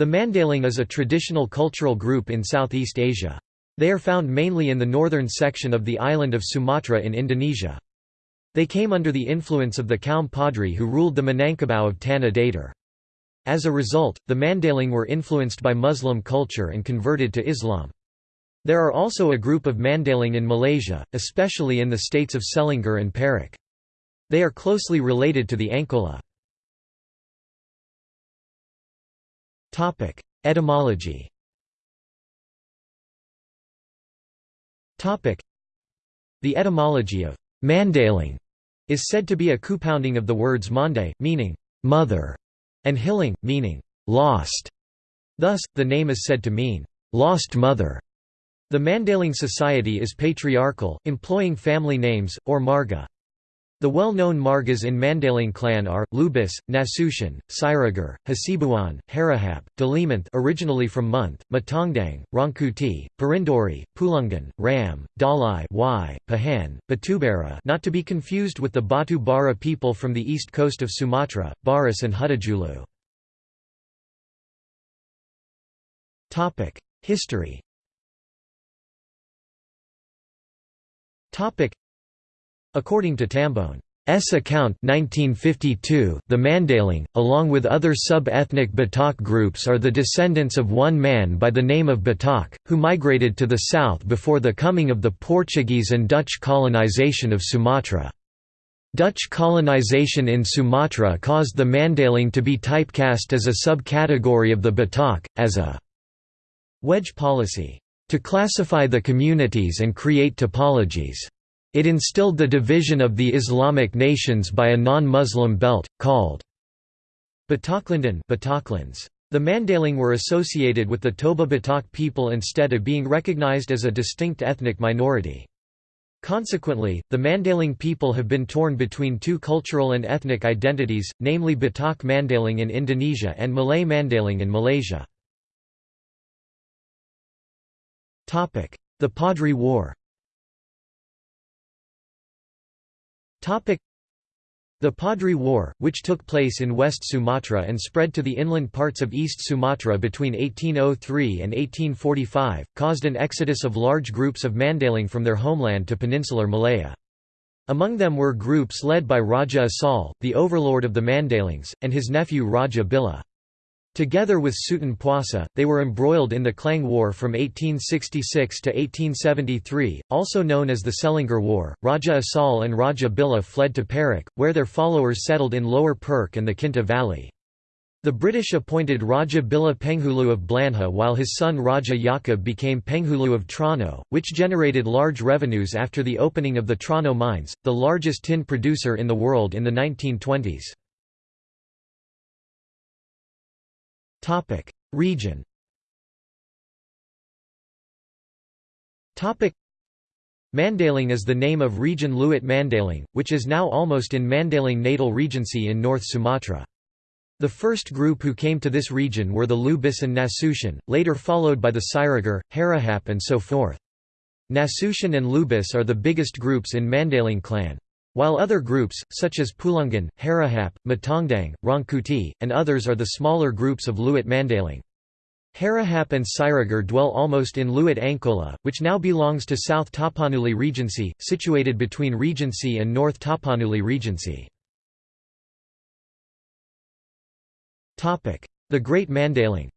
The Mandaling is a traditional cultural group in Southeast Asia. They are found mainly in the northern section of the island of Sumatra in Indonesia. They came under the influence of the Kaum Padri who ruled the Minangkabau of Tanah Datar. As a result, the Mandaling were influenced by Muslim culture and converted to Islam. There are also a group of Mandaling in Malaysia, especially in the states of Selangor and Perak. They are closely related to the Angkola. Topic: Etymology. Topic: The etymology of Mandaling is said to be a compounding of the words mande, meaning mother, and hiling, meaning lost. Thus, the name is said to mean lost mother. The Mandaling society is patriarchal, employing family names, or marga. The well-known margas in Mandaling clan are, Lubis, Nasution, Siregar, Hasibuan, Harahap, Dalimunthe originally from Munthe, Matongdang, Rangkuti, Parinduri, Pulungan, Ram, Dalai y, Pahan, Batubara not to be confused with the Batu Bara people from the east coast of Sumatra, Barus and Huttajulu. History According to Tambone's account 1952, the Mandaling, along with other sub-ethnic Batak groups are the descendants of one man by the name of Batak, who migrated to the south before the coming of the Portuguese and Dutch colonization of Sumatra. Dutch colonization in Sumatra caused the Mandaling to be typecast as a subcategory of the Batak, as a wedge policy, to classify the communities and create typologies. It instilled the division of the Islamic nations by a non-Muslim belt, called Bataklanden The Mandaling were associated with the Toba Batak people instead of being recognized as a distinct ethnic minority. Consequently, the Mandaling people have been torn between two cultural and ethnic identities, namely Batak Mandaling in Indonesia and Malay Mandaling in Malaysia. The Padri War The Padri War, which took place in West Sumatra and spread to the inland parts of East Sumatra between 1803 and 1845, caused an exodus of large groups of Mandaling from their homeland to peninsular Malaya. Among them were groups led by Raja Asal, the overlord of the Mandalings, and his nephew Raja Bila. Together with Sutan Puasa, they were embroiled in the Klang War from 1866 to 1873, also known as the Selangor War. Raja Asal and Raja Bila fled to Perak, where their followers settled in Lower Perak and the Kinta Valley. The British appointed Raja Bila Penghulu of Belanja while his son Raja Yakub became Penghulu of Tronoh, which generated large revenues after the opening of the Tronoh mines, the largest tin producer in the world in the 1920s. Topic: Region. Topic: Mandaling is the name of region Luit Mandaling, which is now almost in Mandaling Natal Regency in North Sumatra. The first group who came to this region were the Lubis and Nasution, later followed by the Siregar, Harahap and so forth. Nasution and Lubis are the biggest groups in Mandaling clan. While other groups, such as Pulungan, Harahap, Matongdang, Rangkuti, and others are the smaller groups of Luit Mandaling. Harahap and Siregar dwell almost in Luit Angkola, which now belongs to South Tapanuli Regency, situated between Regency and North Tapanuli Regency. The Great Mandaling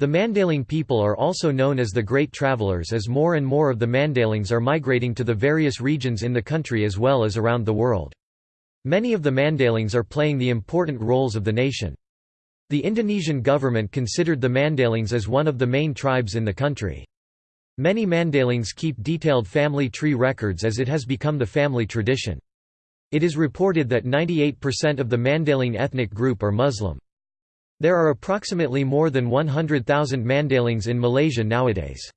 the Mandaling people are also known as the Great Travelers as more and more of the Mandalings are migrating to the various regions in the country as well as around the world. Many of the Mandalings are playing the important roles of the nation. The Indonesian government considered the Mandalings as one of the main tribes in the country. Many Mandalings keep detailed family tree records as it has become the family tradition. It is reported that 98% of the Mandaling ethnic group are Muslim. There are approximately more than 100,000 Mandalings in Malaysia nowadays.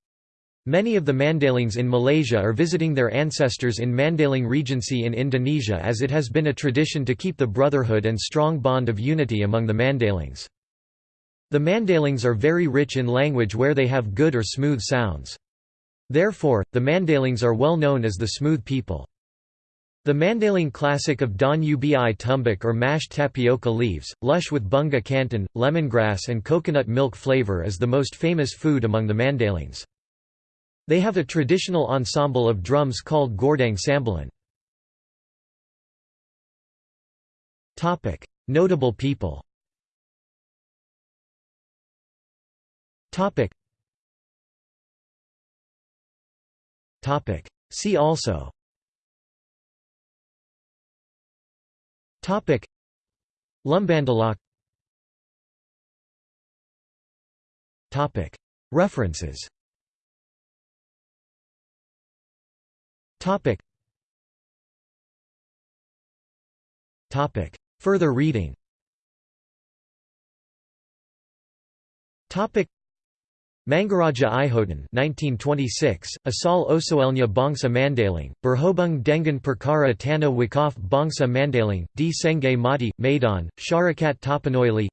Many of the Mandalings in Malaysia are visiting their ancestors in Mandaling Regency in Indonesia as it has been a tradition to keep the brotherhood and strong bond of unity among the Mandalings. The Mandalings are very rich in language where they have good or smooth sounds. Therefore, the Mandalings are well known as the smooth people. The Mandaling classic of Don Ubi tumbuk or mashed tapioca leaves, lush with bunga kantan, lemongrass and coconut milk flavor is the most famous food among the Mandalings. They have a traditional ensemble of drums called Gordang Sambilan. Notable people See also Topic. Lumbandalak. Topic. References. Topic. Topic. Further reading. Topic Mangaraja Ihotan 1926, Asal Osoelnya Bangsa Mandaling, Berhobung Dengan Perkara Tanah Wakaf Bangsa Mandaling, D. Senge Mati, Medan, Sharakat Tapanoili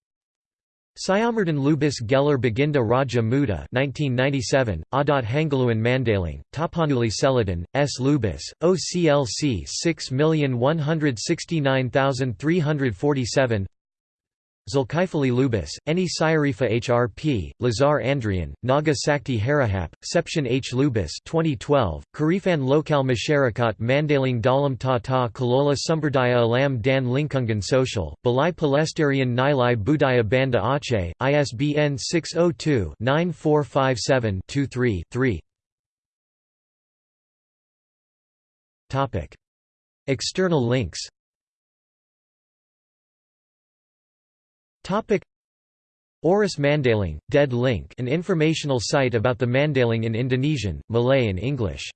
Siamardan Lubis Geller Baginda Raja Muda 1997, Adat Hangaluan Mandaling, Tapanuli Selatan, S. Lubis, OCLC 6169347 Zulkifli Lubis, Eni Syarifa HRP, Lazar Andrian, Naga Sakti Harahap, Seption H. Lubis 2012, Karifan Lokal Masharakat Mandaling Dalam Tata Kalola Sumberdaya Alam Dan Lingkungan Social, Balai Pelestarian Nilai Budaya Banda Aceh, ISBN 602-9457-23-3 External links Oris Mandaling, Dead Link an informational site about the Mandaling in Indonesian, Malay and English